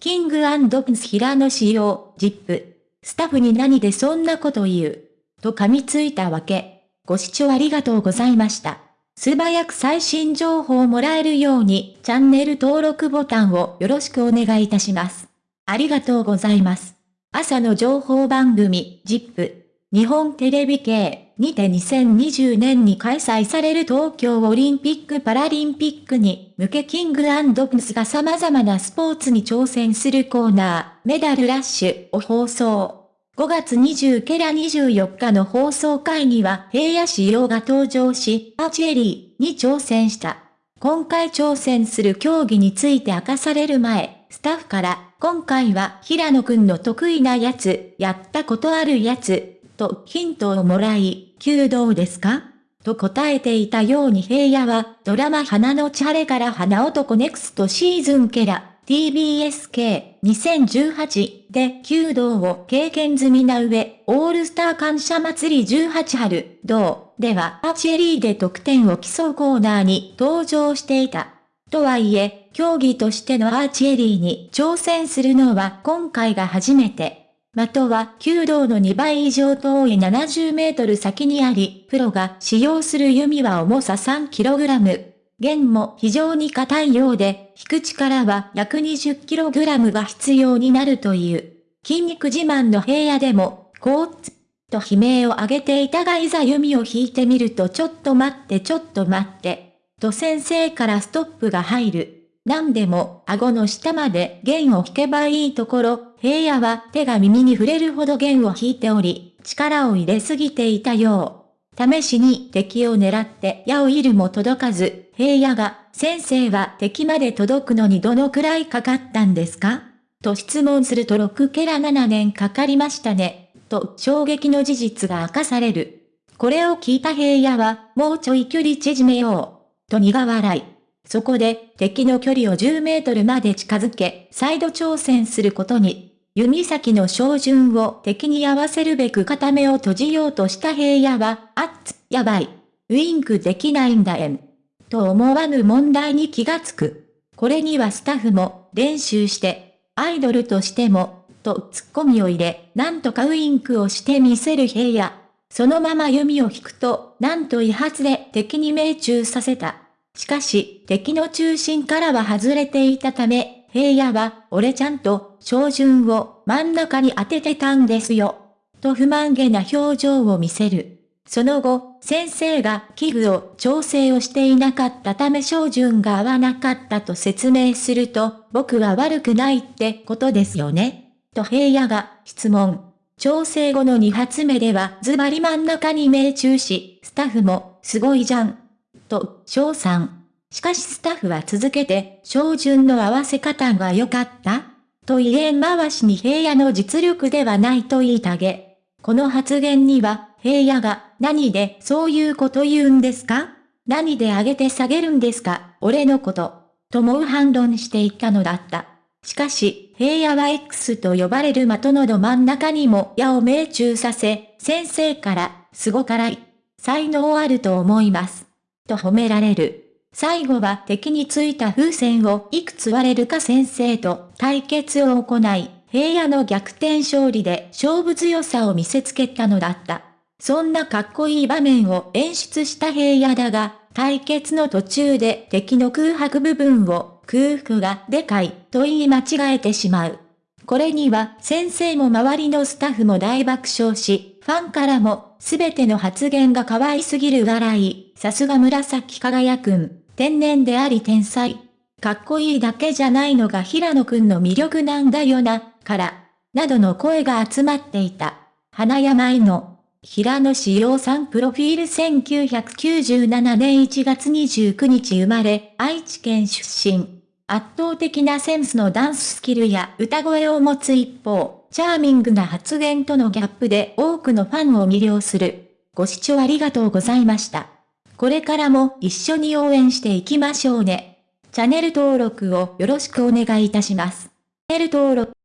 キングプンス平野仕様、ジップ。スタッフに何でそんなこと言う？と噛みついたわけ。ご視聴ありがとうございました。素早く最新情報をもらえるようにチャンネル登録ボタンをよろしくお願いいたします。ありがとうございます。朝の情報番組、ジップ。日本テレビ系にて2020年に開催される東京オリンピック・パラリンピックに向けキングプスが様々なスポーツに挑戦するコーナー、メダルラッシュを放送。5月20ケラ24日の放送会には平野仕様が登場し、アーチェリーに挑戦した。今回挑戦する競技について明かされる前、スタッフから、今回は平野くんの得意なやつ、やったことあるやつ、とヒントをもらい、弓道ですか？と答えていたように平野は、ドラマ花のチャレから花男ネクストシーズンケラ、TBSK2018 で弓道を経験済みな上、オールスター感謝祭り18春、同ではアーチェリーで得点を競うコーナーに登場していた。とはいえ、競技としてのアーチェリーに挑戦するのは今回が初めて。的は弓道の2倍以上遠い70メートル先にあり、プロが使用する弓は重さ 3kg。弦も非常に硬いようで、引く力は約 20kg が必要になるという。筋肉自慢の平野でも、こうつ、と悲鳴を上げていたがいざ弓を引いてみるとちょっと待ってちょっと待って、と先生からストップが入る。何でも顎の下まで弦を引けばいいところ、平野は手が耳に触れるほど弦を引いており、力を入れすぎていたよう。試しに敵を狙って矢を射るも届かず、平野が、先生は敵まで届くのにどのくらいかかったんですか？と質問すると6ケラ7年かかりましたね。と衝撃の事実が明かされる。これを聞いた平野は、もうちょい距離縮めよう。と苦笑い。そこで、敵の距離を10メートルまで近づけ、再度挑戦することに、弓先の照準を敵に合わせるべく片目を閉じようとした平野は、あっつ、やばい。ウインクできないんだえん。と思わぬ問題に気がつく。これにはスタッフも、練習して、アイドルとしても、とツッコミを入れ、なんとかウインクをしてみせる平野。そのまま弓を引くと、なんと威発で敵に命中させた。しかし、敵の中心からは外れていたため、平野は、俺ちゃんと、照準を真ん中に当ててたんですよ。と不満げな表情を見せる。その後、先生が器具を調整をしていなかったため照準が合わなかったと説明すると、僕は悪くないってことですよね。と平野が質問。調整後の2発目ではズバリ真ん中に命中し、スタッフも、すごいじゃん、と、翔さん。しかしスタッフは続けて、照準の合わせ方が良かったと言え回しに平野の実力ではないと言いたげ。この発言には、平野が、何でそういうこと言うんですか？何で上げて下げるんですか？俺のこと。とも反論していったのだった。しかし、平野は X と呼ばれる的のど真ん中にも矢を命中させ、先生から、すごからい。才能あると思います。と褒められる。最後は敵についた風船をいくつ割れるか先生と対決を行い、平野の逆転勝利で勝負強さを見せつけたのだった。そんなかっこいい場面を演出した平野だが、対決の途中で敵の空白部分を空腹がでかいと言い間違えてしまう。これには先生も周りのスタッフも大爆笑し、ファンからもすべての発言が可愛すぎる笑い、さすが紫輝くん、天然であり天才。かっこいいだけじゃないのが平野くんの魅力なんだよな、から、などの声が集まっていた。花山井の平野志陽さんプロフィール1997年1月29日生まれ、愛知県出身。圧倒的なセンスのダンススキルや歌声を持つ一方、チャーミングな発言とのギャップで多くのファンを魅了する。ご視聴ありがとうございました。これからも一緒に応援していきましょうね。チャンネル登録をよろしくお願いいたします。チャンネル登録